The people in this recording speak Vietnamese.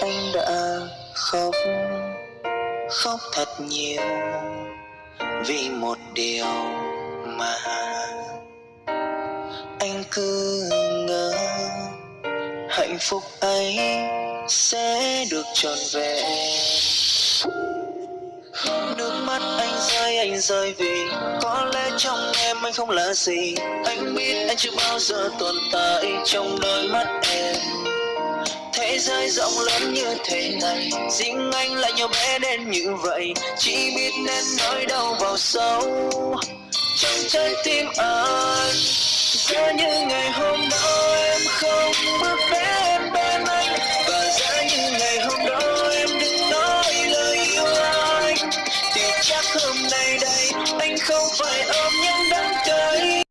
anh đã khóc khóc thật nhiều vì một điều mà anh cứ ngờ hạnh phúc ấy sẽ được trọn vẹn. Nước mắt anh rơi anh rơi vì có lẽ trong anh không là gì. Anh biết anh chưa bao giờ tồn tại trong đôi mắt em. Thế giới rộng lớn như thế này, Riêng anh lại nhỏ bé đến như vậy. Chỉ biết nên nói đau vào sâu, Trong trái tim anh. Giá như ngày hôm đó em không bước đến bên anh, Và giá như ngày hôm đó em đừng nói lời yêu anh. Thì chắc hôm nay đây anh không phải ôm nhau.